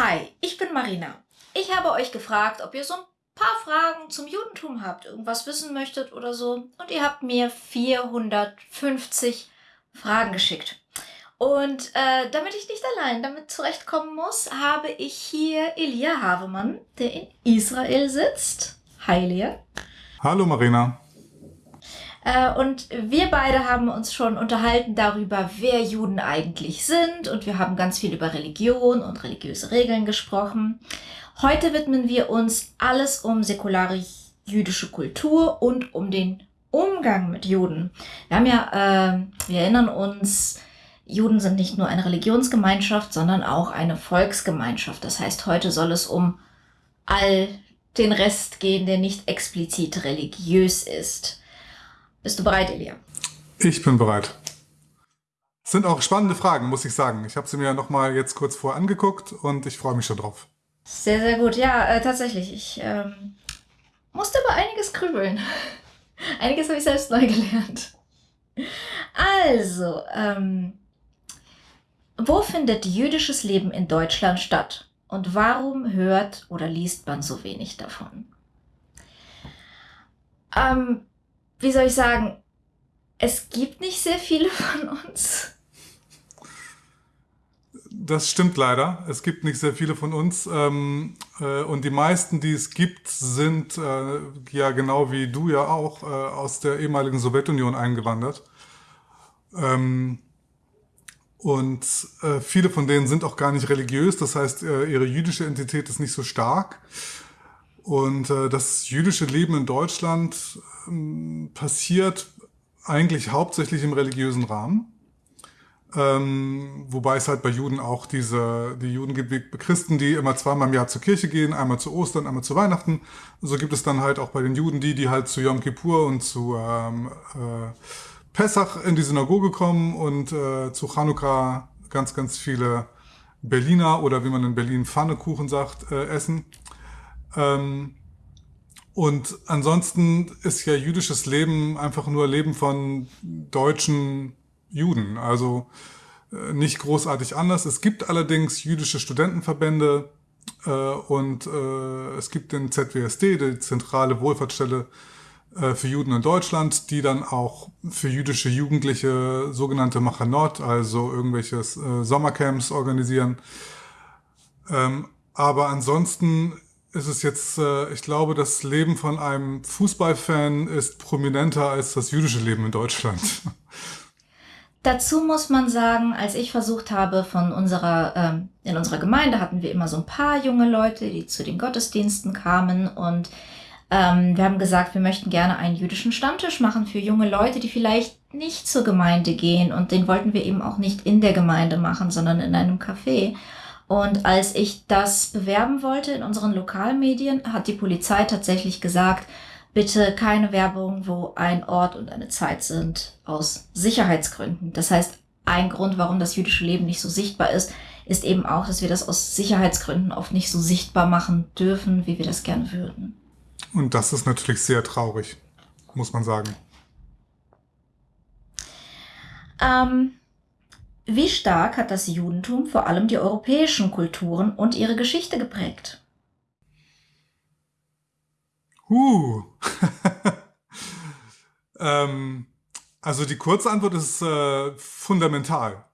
Hi, ich bin Marina. Ich habe euch gefragt, ob ihr so ein paar Fragen zum Judentum habt, irgendwas wissen möchtet oder so. Und ihr habt mir 450 Fragen geschickt. Und äh, damit ich nicht allein damit zurechtkommen muss, habe ich hier Elia Havemann, der in Israel sitzt. Hi, Elia. Hallo, Marina. Äh, und wir beide haben uns schon unterhalten darüber, wer Juden eigentlich sind. Und wir haben ganz viel über Religion und religiöse Regeln gesprochen. Heute widmen wir uns alles um säkulare jüdische Kultur und um den Umgang mit Juden. Wir haben ja, äh, wir erinnern uns, Juden sind nicht nur eine Religionsgemeinschaft, sondern auch eine Volksgemeinschaft. Das heißt, heute soll es um all den Rest gehen, der nicht explizit religiös ist. Bist du bereit, Elia? Ich bin bereit. Das sind auch spannende Fragen, muss ich sagen. Ich habe sie mir noch mal jetzt kurz vor angeguckt und ich freue mich schon drauf. Sehr, sehr gut. Ja, äh, tatsächlich. Ich ähm, musste über einiges grübeln. einiges habe ich selbst neu gelernt. Also, ähm, wo findet jüdisches Leben in Deutschland statt? Und warum hört oder liest man so wenig davon? Ähm, wie soll ich sagen? Es gibt nicht sehr viele von uns. Das stimmt leider. Es gibt nicht sehr viele von uns. Ähm, äh, und die meisten, die es gibt, sind äh, ja genau wie du ja auch äh, aus der ehemaligen Sowjetunion eingewandert. Ähm, und äh, viele von denen sind auch gar nicht religiös, das heißt, äh, ihre jüdische Identität ist nicht so stark. Und äh, das jüdische Leben in Deutschland ähm, passiert eigentlich hauptsächlich im religiösen Rahmen. Ähm, wobei es halt bei Juden auch diese, die Juden gibt wie Christen, die immer zweimal im Jahr zur Kirche gehen, einmal zu Ostern, einmal zu Weihnachten. So gibt es dann halt auch bei den Juden die, die halt zu Yom Kippur und zu ähm, äh, Pessach in die Synagoge kommen und äh, zu Chanukka ganz, ganz viele Berliner oder wie man in Berlin Pfannekuchen sagt, äh, essen. Ähm, und ansonsten ist ja jüdisches Leben einfach nur Leben von deutschen Juden. Also äh, nicht großartig anders. Es gibt allerdings jüdische Studentenverbände äh, und äh, es gibt den ZWSD, die zentrale Wohlfahrtsstelle äh, für Juden in Deutschland, die dann auch für jüdische Jugendliche sogenannte Machanot, also irgendwelche äh, Sommercamps organisieren. Ähm, aber ansonsten ist jetzt, äh, ich glaube, das Leben von einem Fußballfan ist prominenter als das jüdische Leben in Deutschland. Dazu muss man sagen, als ich versucht habe, von unserer, ähm, in unserer Gemeinde hatten wir immer so ein paar junge Leute, die zu den Gottesdiensten kamen und ähm, wir haben gesagt, wir möchten gerne einen jüdischen Stammtisch machen für junge Leute, die vielleicht nicht zur Gemeinde gehen. Und den wollten wir eben auch nicht in der Gemeinde machen, sondern in einem Café. Und als ich das bewerben wollte in unseren Lokalmedien, hat die Polizei tatsächlich gesagt, bitte keine Werbung, wo ein Ort und eine Zeit sind, aus Sicherheitsgründen. Das heißt, ein Grund, warum das jüdische Leben nicht so sichtbar ist, ist eben auch, dass wir das aus Sicherheitsgründen oft nicht so sichtbar machen dürfen, wie wir das gerne würden. Und das ist natürlich sehr traurig, muss man sagen. Ähm, wie stark hat das Judentum vor allem die europäischen Kulturen und ihre Geschichte geprägt? Huh. ähm, also die kurze Antwort ist äh, fundamental.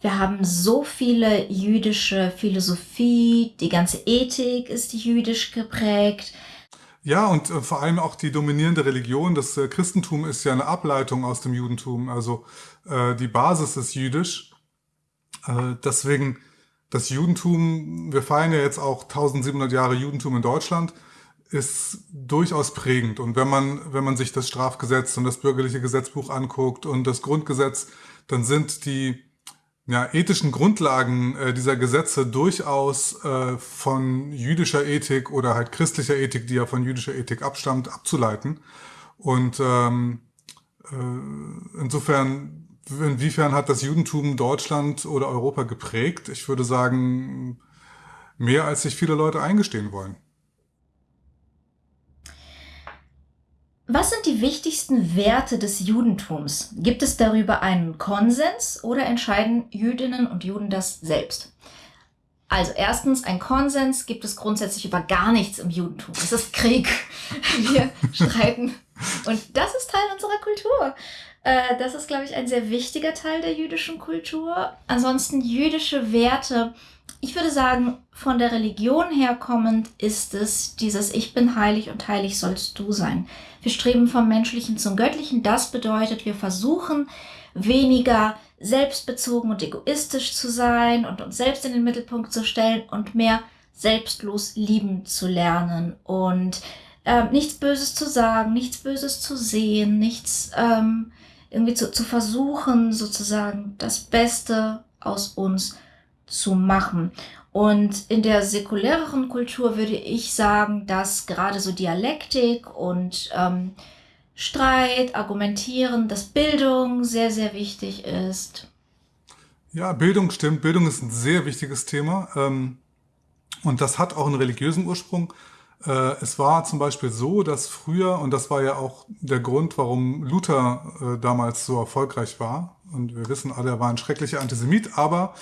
Wir haben so viele jüdische Philosophie, die ganze Ethik ist jüdisch geprägt. Ja, und äh, vor allem auch die dominierende Religion. Das äh, Christentum ist ja eine Ableitung aus dem Judentum. Also äh, die Basis ist jüdisch. Äh, deswegen das Judentum, wir feiern ja jetzt auch 1700 Jahre Judentum in Deutschland, ist durchaus prägend. Und wenn man, wenn man sich das Strafgesetz und das bürgerliche Gesetzbuch anguckt und das Grundgesetz, dann sind die ja, ethischen Grundlagen äh, dieser Gesetze durchaus äh, von jüdischer Ethik oder halt christlicher Ethik, die ja von jüdischer Ethik abstammt, abzuleiten. Und ähm, äh, insofern, inwiefern hat das Judentum Deutschland oder Europa geprägt? Ich würde sagen, mehr als sich viele Leute eingestehen wollen. Was sind die wichtigsten Werte des Judentums? Gibt es darüber einen Konsens oder entscheiden Jüdinnen und Juden das selbst? Also erstens, ein Konsens gibt es grundsätzlich über gar nichts im Judentum. Es ist Krieg. Wir streiten. Und das ist Teil unserer Kultur. Äh, das ist, glaube ich, ein sehr wichtiger Teil der jüdischen Kultur. Ansonsten jüdische Werte. Ich würde sagen, von der Religion her kommend ist es dieses Ich bin heilig und heilig sollst du sein. Wir streben vom Menschlichen zum Göttlichen. Das bedeutet, wir versuchen weniger selbstbezogen und egoistisch zu sein und uns selbst in den Mittelpunkt zu stellen und mehr selbstlos lieben zu lernen und äh, nichts Böses zu sagen, nichts Böses zu sehen, nichts ähm, irgendwie zu, zu versuchen, sozusagen das Beste aus uns zu machen. Und in der säkuläreren Kultur würde ich sagen, dass gerade so Dialektik und ähm, Streit, Argumentieren, dass Bildung sehr, sehr wichtig ist. Ja, Bildung stimmt. Bildung ist ein sehr wichtiges Thema. Ähm, und das hat auch einen religiösen Ursprung. Äh, es war zum Beispiel so, dass früher, und das war ja auch der Grund, warum Luther äh, damals so erfolgreich war, und wir wissen alle, er war ein schrecklicher Antisemit, aber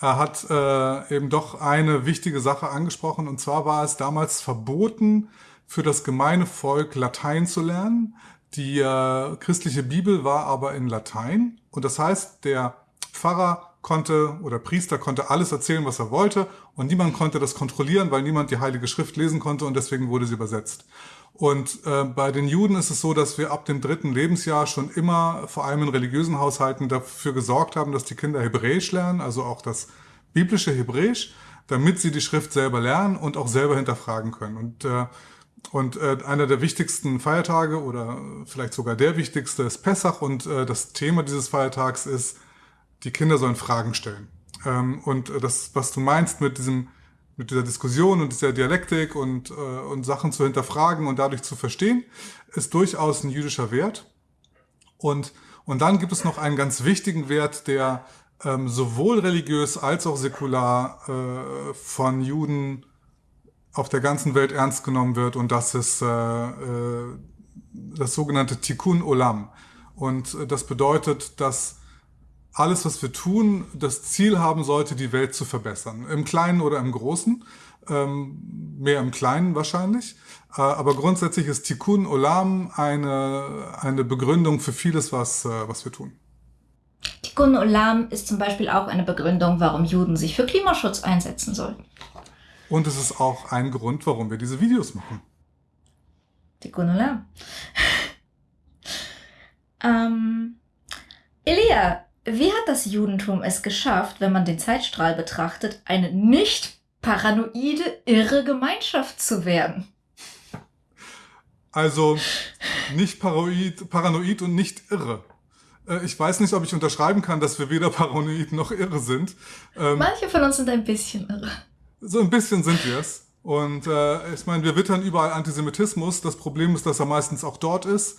er hat äh, eben doch eine wichtige Sache angesprochen, und zwar war es damals verboten, für das gemeine Volk Latein zu lernen. Die äh, christliche Bibel war aber in Latein und das heißt, der Pfarrer konnte oder Priester konnte alles erzählen, was er wollte und niemand konnte das kontrollieren, weil niemand die Heilige Schrift lesen konnte und deswegen wurde sie übersetzt. Und äh, bei den Juden ist es so, dass wir ab dem dritten Lebensjahr schon immer, vor allem in religiösen Haushalten, dafür gesorgt haben, dass die Kinder Hebräisch lernen, also auch das biblische Hebräisch, damit sie die Schrift selber lernen und auch selber hinterfragen können. Und äh, und äh, einer der wichtigsten Feiertage oder vielleicht sogar der wichtigste ist Pessach und äh, das Thema dieses Feiertags ist, die Kinder sollen Fragen stellen. Ähm, und äh, das, was du meinst mit diesem, mit dieser Diskussion und dieser Dialektik und, äh, und Sachen zu hinterfragen und dadurch zu verstehen, ist durchaus ein jüdischer Wert. Und, und dann gibt es noch einen ganz wichtigen Wert, der ähm, sowohl religiös als auch säkular äh, von Juden auf der ganzen Welt ernst genommen wird und das ist äh, äh, das sogenannte Tikkun Olam. Und äh, das bedeutet, dass alles, was wir tun, das Ziel haben sollte, die Welt zu verbessern. Im Kleinen oder im Großen. Ähm, mehr im Kleinen wahrscheinlich. Äh, aber grundsätzlich ist Tikkun Olam eine, eine Begründung für vieles, was, äh, was wir tun. Tikkun Olam ist zum Beispiel auch eine Begründung, warum Juden sich für Klimaschutz einsetzen sollten. Und es ist auch ein Grund, warum wir diese Videos machen. Tikkun Olam. ähm, Elia, wie hat das Judentum es geschafft, wenn man den Zeitstrahl betrachtet, eine nicht paranoide, irre Gemeinschaft zu werden? Also nicht paranoid, paranoid und nicht irre. Äh, ich weiß nicht, ob ich unterschreiben kann, dass wir weder paranoid noch irre sind. Ähm, Manche von uns sind ein bisschen irre. So ein bisschen sind wir es. Und äh, ich meine, wir wittern überall Antisemitismus. Das Problem ist, dass er meistens auch dort ist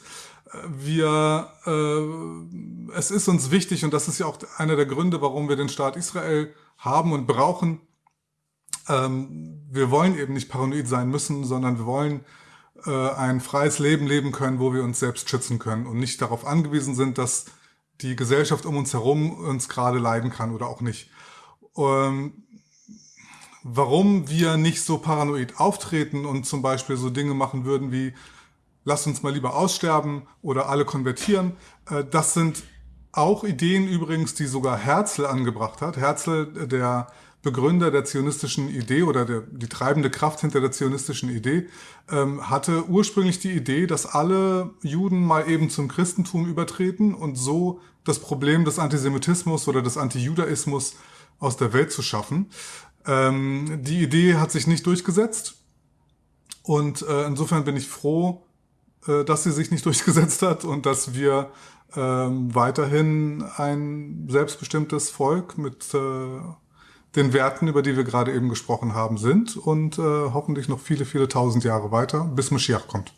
wir, äh, es ist uns wichtig und das ist ja auch einer der Gründe, warum wir den Staat Israel haben und brauchen. Ähm, wir wollen eben nicht paranoid sein müssen, sondern wir wollen äh, ein freies Leben leben können, wo wir uns selbst schützen können und nicht darauf angewiesen sind, dass die Gesellschaft um uns herum uns gerade leiden kann oder auch nicht. Ähm, warum wir nicht so paranoid auftreten und zum Beispiel so Dinge machen würden wie lasst uns mal lieber aussterben oder alle konvertieren. Äh, das sind auch Ideen übrigens, die sogar Herzl angebracht hat. Herzl, der Begründer der zionistischen Idee oder der, die treibende Kraft hinter der zionistischen Idee, ähm, hatte ursprünglich die Idee, dass alle Juden mal eben zum Christentum übertreten und so das Problem des Antisemitismus oder des Antijudaismus aus der Welt zu schaffen. Ähm, die Idee hat sich nicht durchgesetzt und äh, insofern bin ich froh, äh, dass sie sich nicht durchgesetzt hat und dass wir ähm, weiterhin ein selbstbestimmtes Volk mit äh, den Werten, über die wir gerade eben gesprochen haben, sind und äh, hoffentlich noch viele, viele tausend Jahre weiter, bis Mashiach kommt.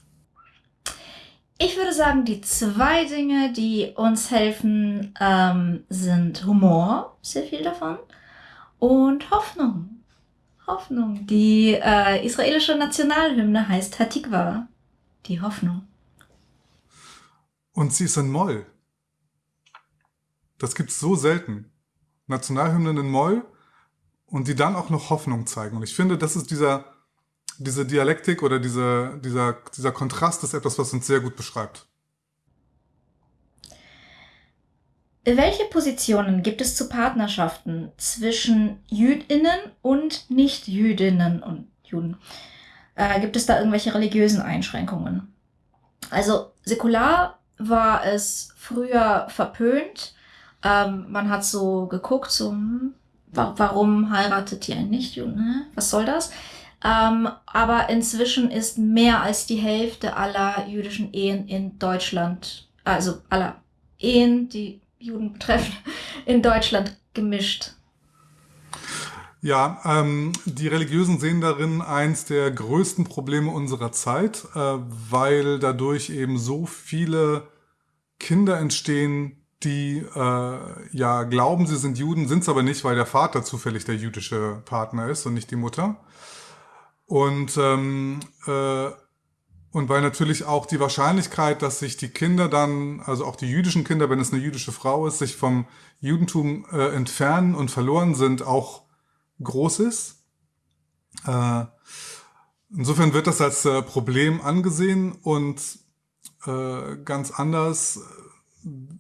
Ich würde sagen, die zwei Dinge, die uns helfen, ähm, sind Humor, sehr viel davon, und Hoffnung. Hoffnung. Die äh, israelische Nationalhymne heißt Hatikva die Hoffnung. Und sie ist in Moll. Das gibt's so selten. Nationalhymnen in Moll und die dann auch noch Hoffnung zeigen. Und ich finde, das ist dieser, diese Dialektik oder diese, dieser, dieser Kontrast ist etwas, was uns sehr gut beschreibt. Welche Positionen gibt es zu Partnerschaften zwischen Jüdinnen und Nicht-Jüdinnen und Juden? Äh, gibt es da irgendwelche religiösen Einschränkungen? Also säkular war es früher verpönt. Ähm, man hat so geguckt, so, hm, wa warum heiratet ihr ein Nicht-Juden? Ne? Was soll das? Ähm, aber inzwischen ist mehr als die Hälfte aller jüdischen Ehen in Deutschland, also aller Ehen, die Juden betreffen, in Deutschland gemischt. Ja, ähm, die Religiösen sehen darin eins der größten Probleme unserer Zeit, äh, weil dadurch eben so viele Kinder entstehen, die äh, ja glauben, sie sind Juden, sind es aber nicht, weil der Vater zufällig der jüdische Partner ist und nicht die Mutter. Und ähm, äh, und weil natürlich auch die Wahrscheinlichkeit, dass sich die Kinder dann, also auch die jüdischen Kinder, wenn es eine jüdische Frau ist, sich vom Judentum äh, entfernen und verloren sind, auch groß ist. Äh, insofern wird das als äh, Problem angesehen und äh, ganz anders.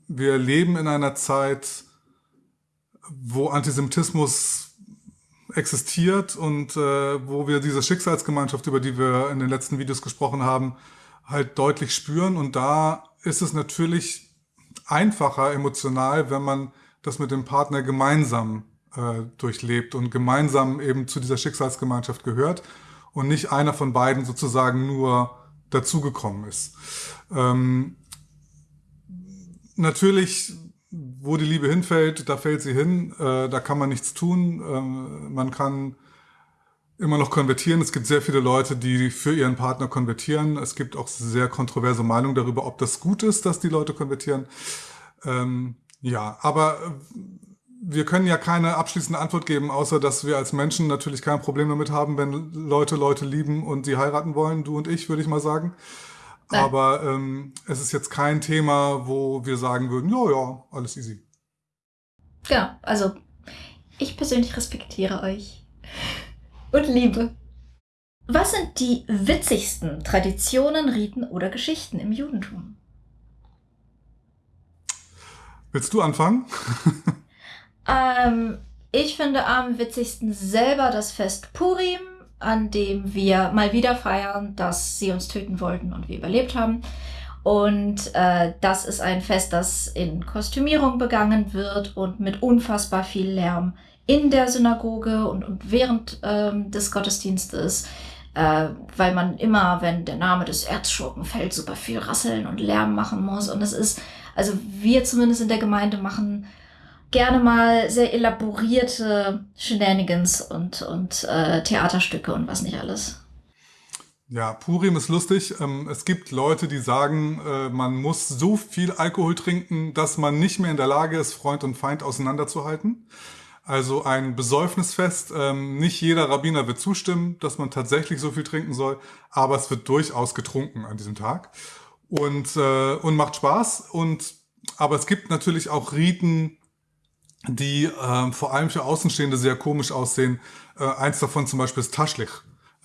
Wir leben in einer Zeit, wo Antisemitismus existiert und äh, wo wir diese Schicksalsgemeinschaft, über die wir in den letzten Videos gesprochen haben, halt deutlich spüren. Und da ist es natürlich einfacher emotional, wenn man das mit dem Partner gemeinsam äh, durchlebt und gemeinsam eben zu dieser Schicksalsgemeinschaft gehört und nicht einer von beiden sozusagen nur dazugekommen ist. Ähm, natürlich wo die Liebe hinfällt, da fällt sie hin, äh, da kann man nichts tun. Ähm, man kann immer noch konvertieren. Es gibt sehr viele Leute, die für ihren Partner konvertieren. Es gibt auch sehr kontroverse Meinungen darüber, ob das gut ist, dass die Leute konvertieren. Ähm, ja, aber äh, wir können ja keine abschließende Antwort geben, außer dass wir als Menschen natürlich kein Problem damit haben, wenn Leute Leute lieben und sie heiraten wollen, du und ich, würde ich mal sagen. Nein. Aber ähm, es ist jetzt kein Thema, wo wir sagen würden, ja, ja, alles easy. Genau, also ich persönlich respektiere euch und liebe. Was sind die witzigsten Traditionen, Riten oder Geschichten im Judentum? Willst du anfangen? ähm, ich finde am witzigsten selber das Fest Purim an dem wir mal wieder feiern, dass sie uns töten wollten und wir überlebt haben. Und äh, das ist ein Fest, das in Kostümierung begangen wird und mit unfassbar viel Lärm in der Synagoge und, und während ähm, des Gottesdienstes, äh, weil man immer, wenn der Name des Erzschurken fällt, super viel rasseln und Lärm machen muss. Und es ist, also wir zumindest in der Gemeinde machen gerne mal sehr elaborierte Shenanigans und, und äh, Theaterstücke und was nicht alles. Ja, Purim ist lustig. Ähm, es gibt Leute, die sagen, äh, man muss so viel Alkohol trinken, dass man nicht mehr in der Lage ist, Freund und Feind auseinanderzuhalten. Also ein Besäufnisfest. Ähm, nicht jeder Rabbiner wird zustimmen, dass man tatsächlich so viel trinken soll, aber es wird durchaus getrunken an diesem Tag und äh, und macht Spaß. Und aber es gibt natürlich auch Riten, die äh, vor allem für Außenstehende sehr komisch aussehen. Äh, eins davon zum Beispiel ist Taschlich.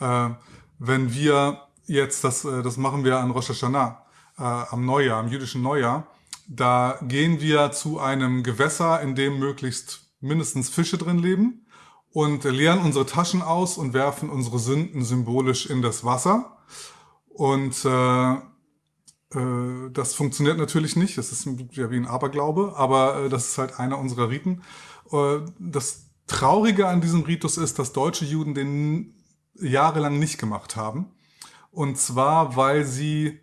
Äh, wenn wir jetzt, das, äh, das machen wir an Rosh Hashanah, äh, am Neujahr, am jüdischen Neujahr, da gehen wir zu einem Gewässer, in dem möglichst mindestens Fische drin leben und leeren unsere Taschen aus und werfen unsere Sünden symbolisch in das Wasser. Und äh, äh, das funktioniert natürlich nicht. Das ist ja wie ein Aberglaube, aber äh, das ist halt einer unserer Riten. Äh, das Traurige an diesem Ritus ist, dass deutsche Juden den jahrelang nicht gemacht haben. Und zwar, weil sie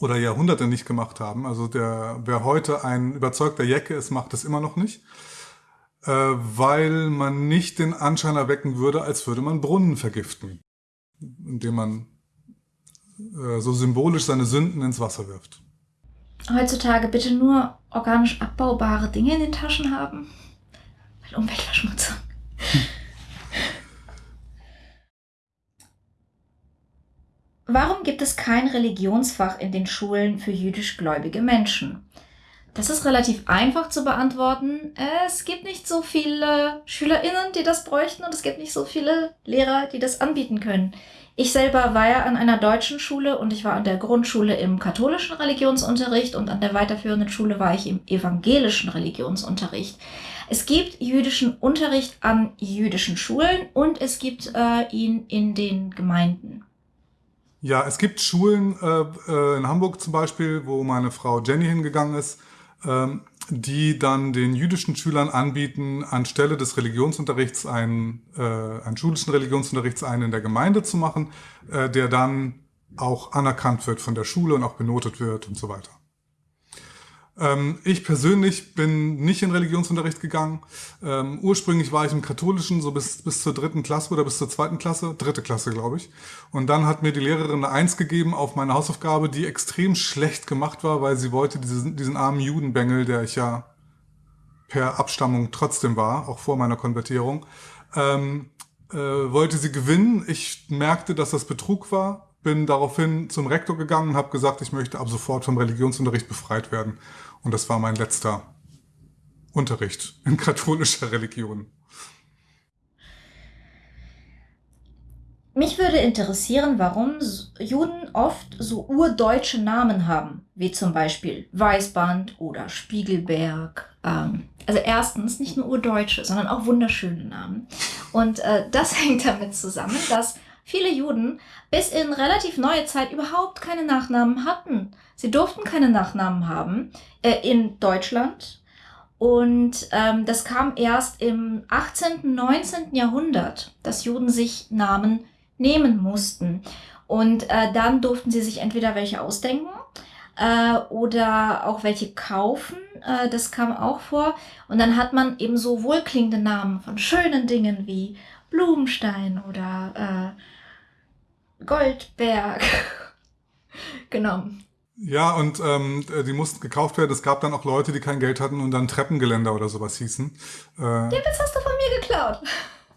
oder Jahrhunderte nicht gemacht haben. Also der, wer heute ein überzeugter Jecke ist, macht es immer noch nicht. weil man nicht den Anschein erwecken würde, als würde man Brunnen vergiften, indem man äh, so symbolisch seine Sünden ins Wasser wirft. Heutzutage bitte nur organisch abbaubare Dinge in den Taschen haben. Weil Umweltverschmutzung. Warum gibt es kein Religionsfach in den Schulen für jüdisch gläubige Menschen? Das ist relativ einfach zu beantworten. Es gibt nicht so viele SchülerInnen, die das bräuchten und es gibt nicht so viele Lehrer, die das anbieten können. Ich selber war ja an einer deutschen Schule und ich war an der Grundschule im katholischen Religionsunterricht und an der weiterführenden Schule war ich im evangelischen Religionsunterricht. Es gibt jüdischen Unterricht an jüdischen Schulen und es gibt äh, ihn in den Gemeinden. Ja, es gibt Schulen äh, äh, in Hamburg zum Beispiel, wo meine Frau Jenny hingegangen ist, ähm, die dann den jüdischen Schülern anbieten, anstelle des Religionsunterrichts einen, äh, einen schulischen Religionsunterrichts einen in der Gemeinde zu machen, äh, der dann auch anerkannt wird von der Schule und auch benotet wird und so weiter. Ähm, ich persönlich bin nicht in Religionsunterricht gegangen. Ähm, ursprünglich war ich im Katholischen, so bis, bis zur dritten Klasse oder bis zur zweiten Klasse, dritte Klasse, glaube ich. Und dann hat mir die Lehrerin eine Eins gegeben auf meine Hausaufgabe, die extrem schlecht gemacht war, weil sie wollte diesen, diesen armen Judenbengel, der ich ja per Abstammung trotzdem war, auch vor meiner Konvertierung, ähm, äh, wollte sie gewinnen. Ich merkte, dass das Betrug war, bin daraufhin zum Rektor gegangen und habe gesagt, ich möchte ab sofort vom Religionsunterricht befreit werden. Und das war mein letzter Unterricht in katholischer Religion. Mich würde interessieren, warum Juden oft so urdeutsche Namen haben, wie zum Beispiel Weißband oder Spiegelberg. Ähm, also erstens nicht nur urdeutsche, sondern auch wunderschöne Namen. Und äh, das hängt damit zusammen, dass viele Juden bis in relativ neue Zeit überhaupt keine Nachnamen hatten. Sie durften keine Nachnamen haben äh, in Deutschland. Und ähm, das kam erst im 18., 19. Jahrhundert, dass Juden sich Namen nehmen mussten. Und äh, dann durften sie sich entweder welche ausdenken äh, oder auch welche kaufen. Äh, das kam auch vor. Und dann hat man eben so wohlklingende Namen von schönen Dingen wie Blumenstein oder äh, Goldberg genommen. Ja, und ähm, die mussten gekauft werden. Es gab dann auch Leute, die kein Geld hatten und dann Treppengeländer oder sowas hießen. Äh, Den Witz hast du von mir geklaut.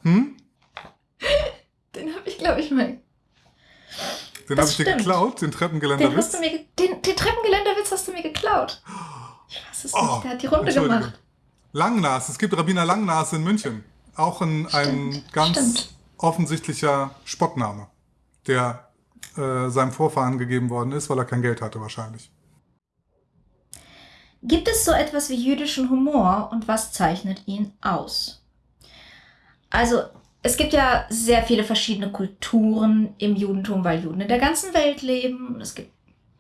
Hm? Den habe ich, glaube ich, mal. Den habe ich dir geklaut, den Treppengeländerwitz? Den, hast du mir, den, den Treppengeländerwitz hast du mir geklaut. Ich weiß es oh, nicht, der hat die Runde gemacht. Langnas, es gibt Rabbiner Langnas in München. Auch ein, ein ganz stimmt. offensichtlicher Spottname, der äh, seinem Vorfahren gegeben worden ist, weil er kein Geld hatte wahrscheinlich. Gibt es so etwas wie jüdischen Humor und was zeichnet ihn aus? Also, es gibt ja sehr viele verschiedene Kulturen im Judentum, weil Juden in der ganzen Welt leben. Es gibt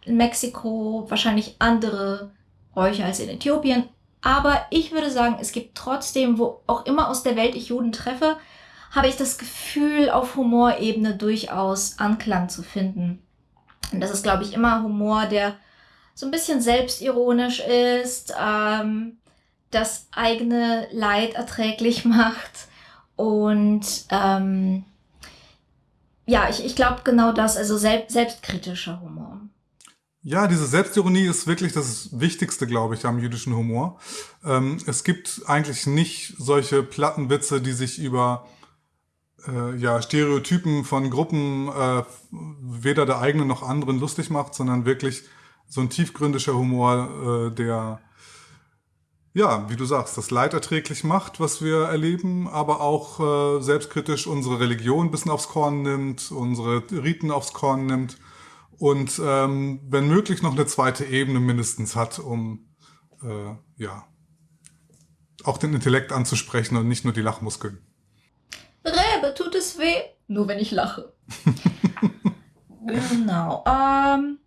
in Mexiko wahrscheinlich andere Bräuche als in Äthiopien. Aber ich würde sagen, es gibt trotzdem, wo auch immer aus der Welt ich Juden treffe, habe ich das Gefühl, auf Humorebene durchaus Anklang zu finden. Und das ist, glaube ich, immer Humor, der so ein bisschen selbstironisch ist, ähm, das eigene Leid erträglich macht. Und ähm, ja, ich, ich glaube genau das, also selbst, selbstkritischer Humor. Ja, diese Selbstironie ist wirklich das Wichtigste, glaube ich, am jüdischen Humor. Ähm, es gibt eigentlich nicht solche Plattenwitze, die sich über äh, ja, Stereotypen von Gruppen äh, weder der eigenen noch anderen lustig macht, sondern wirklich so ein tiefgründiger Humor, äh, der, ja, wie du sagst, das Leid erträglich macht, was wir erleben, aber auch äh, selbstkritisch unsere Religion ein bisschen aufs Korn nimmt, unsere Riten aufs Korn nimmt und ähm, wenn möglich noch eine zweite Ebene mindestens hat, um äh, ja auch den Intellekt anzusprechen und nicht nur die Lachmuskeln. Rebe, tut es weh? Nur wenn ich lache. genau. Ähm,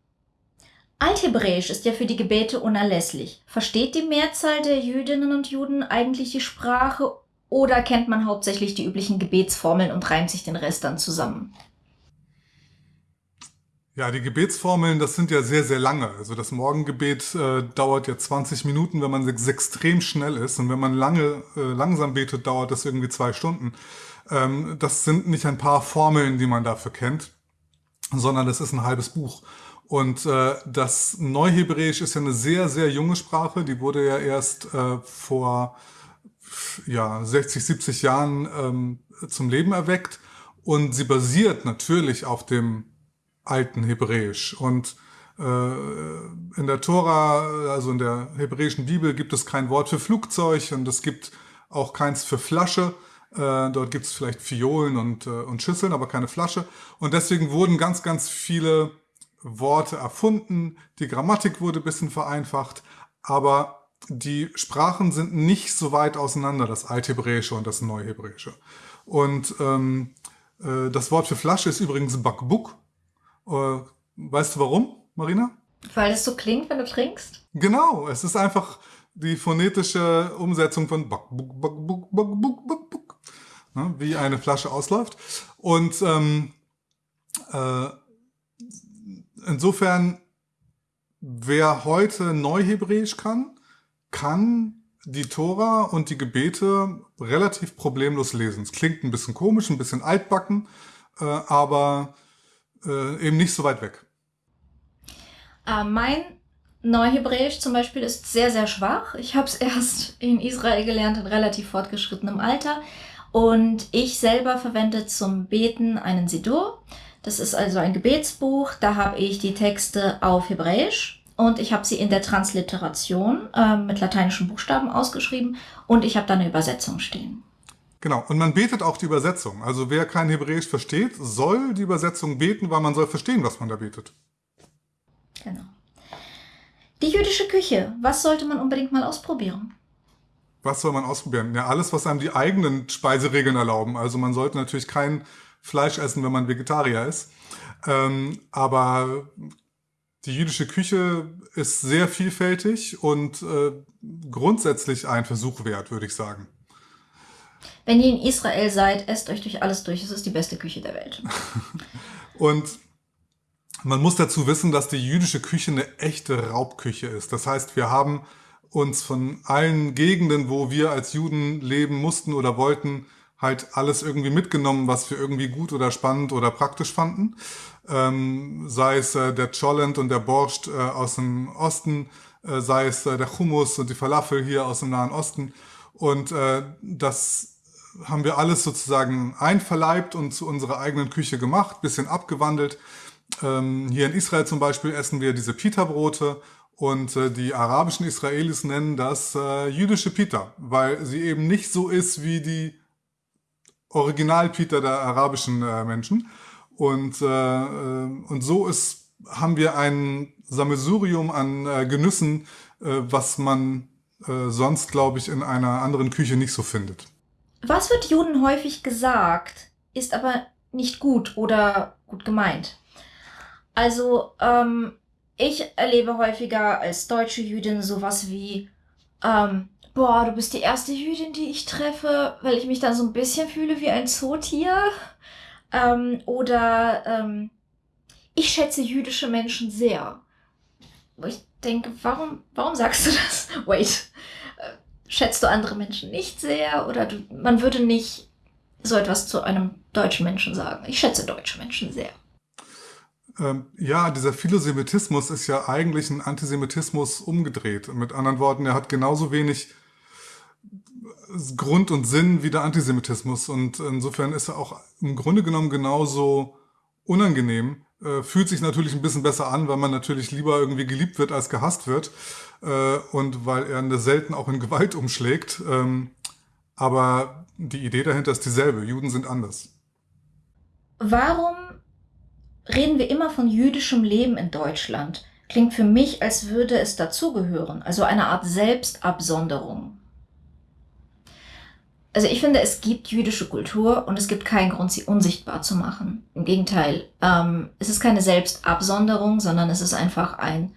Althebräisch ist ja für die Gebete unerlässlich. Versteht die Mehrzahl der Jüdinnen und Juden eigentlich die Sprache oder kennt man hauptsächlich die üblichen Gebetsformeln und reimt sich den Rest dann zusammen? Ja, die Gebetsformeln, das sind ja sehr, sehr lange. Also das Morgengebet äh, dauert ja 20 Minuten, wenn man extrem schnell ist. Und wenn man lange, äh, langsam betet, dauert das irgendwie zwei Stunden. Ähm, das sind nicht ein paar Formeln, die man dafür kennt, sondern das ist ein halbes Buch. Und äh, das Neuhebräisch ist ja eine sehr, sehr junge Sprache. Die wurde ja erst äh, vor ja, 60, 70 Jahren ähm, zum Leben erweckt. Und sie basiert natürlich auf dem alten Hebräisch. Und in der Tora, also in der hebräischen Bibel, gibt es kein Wort für Flugzeug und es gibt auch keins für Flasche. dort gibt es vielleicht Fiolen und, und Schüsseln, aber keine Flasche. Und deswegen wurden ganz, ganz viele Worte erfunden. Die Grammatik wurde ein bisschen vereinfacht, aber die Sprachen sind nicht so weit auseinander, das Althebräische und das Neuhebräische. Und ähm, äh, das Wort für Flasche ist übrigens Bakbuk. Äh, weißt du warum, Marina? Weil es so klingt, wenn du trinkst? Genau, es ist einfach die phonetische Umsetzung von Bakbuk, Bakbuk, Bakbuk, Bakbuk, ne, wie eine Flasche ausläuft. Und ähm, äh, insofern, wer heute Neuhebräisch kann, kann die Tora und die Gebete relativ problemlos lesen. Es klingt ein bisschen komisch, ein bisschen altbacken, äh, aber äh, eben nicht so weit weg. Äh, mein Neuhebräisch zum Beispiel ist sehr, sehr schwach. Ich habe es erst in Israel gelernt in relativ fortgeschrittenem Alter. Und ich selber verwende zum Beten einen Sidur. Das ist also ein Gebetsbuch. Da habe ich die Texte auf Hebräisch und ich habe sie in der Transliteration äh, mit lateinischen Buchstaben ausgeschrieben und ich habe da eine Übersetzung stehen. Genau, und man betet auch die Übersetzung. Also wer kein Hebräisch versteht, soll die Übersetzung beten, weil man soll verstehen, was man da betet. Genau. Die jüdische Küche, was sollte man unbedingt mal ausprobieren? Was soll man ausprobieren? Ja, alles, was einem die eigenen Speiseregeln erlauben. Also man sollte natürlich kein Fleisch essen, wenn man Vegetarier ist. Ähm, aber die jüdische Küche ist sehr vielfältig und äh, grundsätzlich ein Versuch wert, würde ich sagen. Wenn ihr in Israel seid, esst euch durch alles durch. Es ist die beste Küche der Welt. und man muss dazu wissen, dass die jüdische Küche eine echte Raubküche ist. Das heißt, wir haben uns von allen Gegenden, wo wir als Juden leben mussten oder wollten, halt alles irgendwie mitgenommen, was wir irgendwie gut oder spannend oder praktisch fanden. Ähm, sei es äh, der Cholent und der Borscht äh, aus dem Osten, äh, sei es äh, der Hummus und die Falafel hier aus dem Nahen Osten. Und äh, das haben wir alles sozusagen einverleibt und zu unserer eigenen Küche gemacht, bisschen abgewandelt. Ähm, hier in Israel zum Beispiel essen wir diese Pita-Brote und äh, die arabischen Israelis nennen das äh, jüdische Pita, weil sie eben nicht so ist wie die Original-Peter der arabischen äh, Menschen. Und, äh, äh, und so ist, haben wir ein Sammelsurium an äh, Genüssen, was man sonst, glaube ich, in einer anderen Küche nicht so findet. Was wird Juden häufig gesagt, ist aber nicht gut oder gut gemeint. Also, ähm, ich erlebe häufiger als deutsche Jüdin sowas wie, ähm, boah, du bist die erste Jüdin, die ich treffe, weil ich mich dann so ein bisschen fühle wie ein Zootier. Ähm, oder ähm, ich schätze jüdische Menschen sehr. Wo ich denke, warum, warum sagst du das? Wait. Schätzt du andere Menschen nicht sehr? Oder du, man würde nicht so etwas zu einem deutschen Menschen sagen. Ich schätze deutsche Menschen sehr. Ähm, ja, dieser Philosemitismus ist ja eigentlich ein Antisemitismus umgedreht. Mit anderen Worten, er hat genauso wenig Grund und Sinn wie der Antisemitismus. Und insofern ist er auch im Grunde genommen genauso unangenehm. Äh, fühlt sich natürlich ein bisschen besser an, weil man natürlich lieber irgendwie geliebt wird als gehasst wird. Äh, und weil er selten auch in Gewalt umschlägt. Ähm, aber die Idee dahinter ist dieselbe. Juden sind anders. Warum reden wir immer von jüdischem Leben in Deutschland? Klingt für mich, als würde es dazugehören, also eine Art Selbstabsonderung also ich finde, es gibt jüdische Kultur und es gibt keinen Grund, sie unsichtbar zu machen. Im Gegenteil, ähm, es ist keine Selbstabsonderung, sondern es ist einfach ein,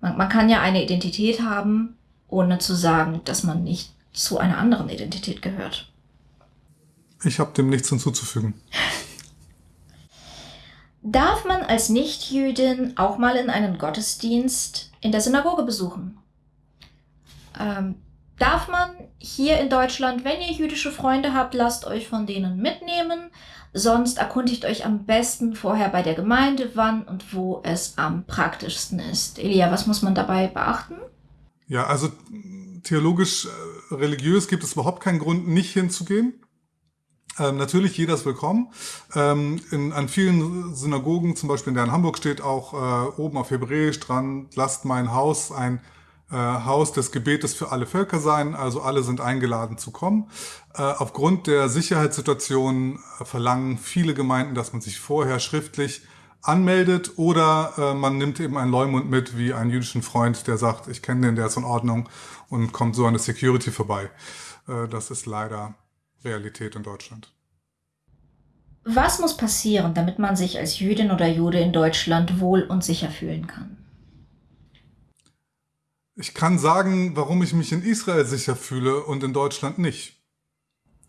man, man kann ja eine Identität haben, ohne zu sagen, dass man nicht zu einer anderen Identität gehört. Ich habe dem nichts hinzuzufügen. Darf man als Nichtjüdin auch mal in einen Gottesdienst in der Synagoge besuchen? Ähm, darf man hier in Deutschland, wenn ihr jüdische Freunde habt, lasst euch von denen mitnehmen. Sonst erkundigt euch am besten vorher bei der Gemeinde, wann und wo es am praktischsten ist. Elia, was muss man dabei beachten? Ja, also theologisch, äh, religiös gibt es überhaupt keinen Grund, nicht hinzugehen. Ähm, natürlich, jeder ist willkommen. Ähm, in, an vielen Synagogen, zum Beispiel in der in Hamburg steht auch äh, oben auf Hebräisch dran, lasst mein Haus ein äh, Haus des Gebetes für alle Völker sein. Also alle sind eingeladen zu kommen. Äh, aufgrund der Sicherheitssituation äh, verlangen viele Gemeinden, dass man sich vorher schriftlich anmeldet oder äh, man nimmt eben einen Leumund mit, wie einen jüdischen Freund, der sagt, ich kenne den, der ist in Ordnung und kommt so an der Security vorbei. Äh, das ist leider Realität in Deutschland. Was muss passieren, damit man sich als Jüdin oder Jude in Deutschland wohl und sicher fühlen kann? Ich kann sagen, warum ich mich in Israel sicher fühle und in Deutschland nicht.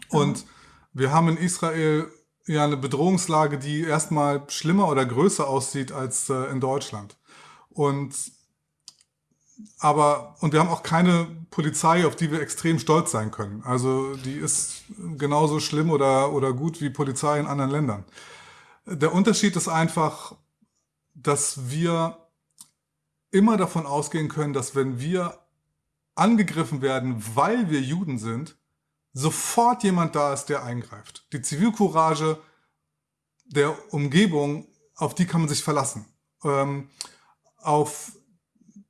Und wir haben in Israel ja eine Bedrohungslage, die erstmal schlimmer oder größer aussieht als äh, in Deutschland. Und aber und wir haben auch keine Polizei, auf die wir extrem stolz sein können. Also die ist genauso schlimm oder oder gut wie Polizei in anderen Ländern. Der Unterschied ist einfach, dass wir immer davon ausgehen können, dass wenn wir angegriffen werden, weil wir Juden sind, sofort jemand da ist, der eingreift. Die Zivilcourage der Umgebung, auf die kann man sich verlassen. Ähm, auf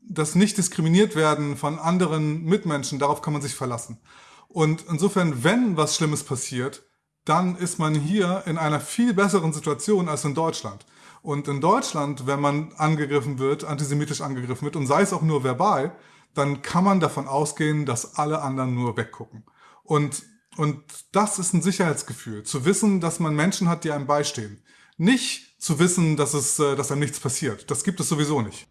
das nicht diskriminiert werden von anderen Mitmenschen, darauf kann man sich verlassen. Und insofern, wenn was Schlimmes passiert, dann ist man hier in einer viel besseren Situation als in Deutschland. Und in Deutschland, wenn man angegriffen wird, antisemitisch angegriffen wird, und sei es auch nur verbal, dann kann man davon ausgehen, dass alle anderen nur weggucken. Und, und das ist ein Sicherheitsgefühl, zu wissen, dass man Menschen hat, die einem beistehen. Nicht zu wissen, dass, es, äh, dass einem nichts passiert. Das gibt es sowieso nicht.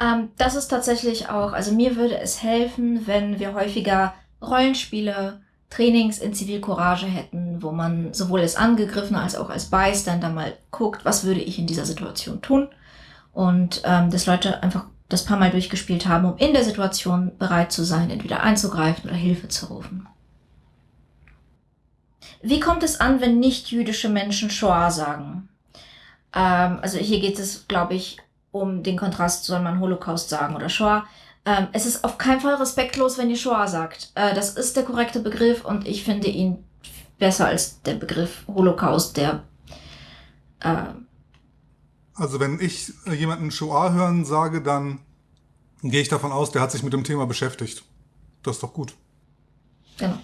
Ähm, das ist tatsächlich auch, also mir würde es helfen, wenn wir häufiger Rollenspiele, Trainings in Zivilcourage hätten, wo man sowohl als Angegriffener als auch als Bystander mal guckt, was würde ich in dieser Situation tun. Und ähm, dass Leute einfach das paar Mal durchgespielt haben, um in der Situation bereit zu sein, entweder einzugreifen oder Hilfe zu rufen. Wie kommt es an, wenn nicht jüdische Menschen Shoah sagen? Ähm, also hier geht es, glaube ich, um den Kontrast, soll man Holocaust sagen oder Shoah. Ähm, es ist auf keinen Fall respektlos, wenn ihr Shoah sagt. Äh, das ist der korrekte Begriff und ich finde ihn besser als der Begriff Holocaust, der. Äh, also wenn ich jemanden Shoah hören sage, dann gehe ich davon aus, der hat sich mit dem Thema beschäftigt. Das ist doch gut. Genau.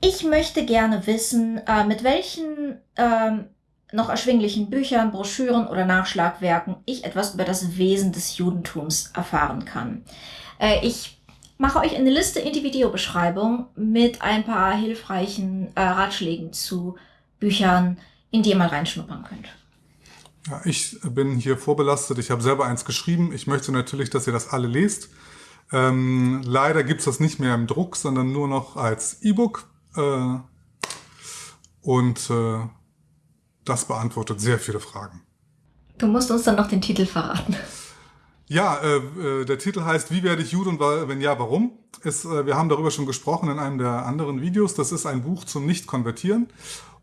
Ich möchte gerne wissen, äh, mit welchen ähm, noch erschwinglichen Büchern, Broschüren oder Nachschlagwerken ich etwas über das Wesen des Judentums erfahren kann. Äh, ich mache euch eine Liste in die Videobeschreibung mit ein paar hilfreichen äh, Ratschlägen zu Büchern, in die ihr mal reinschnuppern könnt. Ja, ich bin hier vorbelastet. Ich habe selber eins geschrieben. Ich möchte natürlich, dass ihr das alle lest. Ähm, leider gibt's das nicht mehr im Druck, sondern nur noch als E-Book. Äh, und äh, das beantwortet sehr viele Fragen. Du musst uns dann noch den Titel verraten. Ja, äh, äh, der Titel heißt Wie werde ich Jude und wenn ja, warum? Ist, äh, wir haben darüber schon gesprochen in einem der anderen Videos. Das ist ein Buch zum Nicht-Konvertieren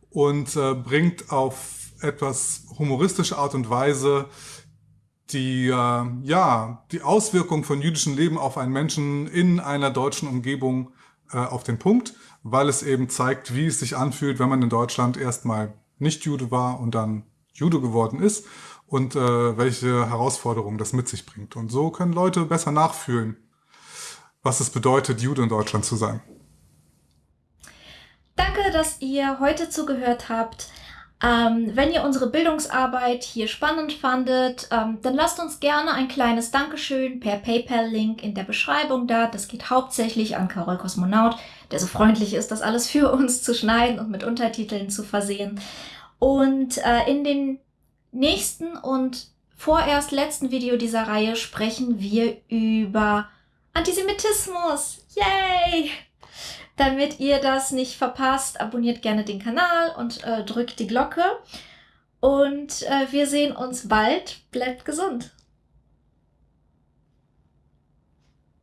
und äh, bringt auf etwas humoristische Art und Weise die, äh, ja, die Auswirkung von jüdischem Leben auf einen Menschen in einer deutschen Umgebung äh, auf den Punkt, weil es eben zeigt, wie es sich anfühlt, wenn man in Deutschland erstmal nicht Jude war und dann Jude geworden ist und äh, welche Herausforderungen das mit sich bringt. Und so können Leute besser nachfühlen, was es bedeutet, Jude in Deutschland zu sein. Danke, dass ihr heute zugehört habt. Ähm, wenn ihr unsere Bildungsarbeit hier spannend fandet, ähm, dann lasst uns gerne ein kleines Dankeschön per PayPal-Link in der Beschreibung da. Das geht hauptsächlich an Carol Kosmonaut, der so freundlich ist, das alles für uns zu schneiden und mit Untertiteln zu versehen. Und äh, in dem nächsten und vorerst letzten Video dieser Reihe sprechen wir über Antisemitismus. Yay! Damit ihr das nicht verpasst, abonniert gerne den Kanal und äh, drückt die Glocke. Und äh, wir sehen uns bald. Bleibt gesund.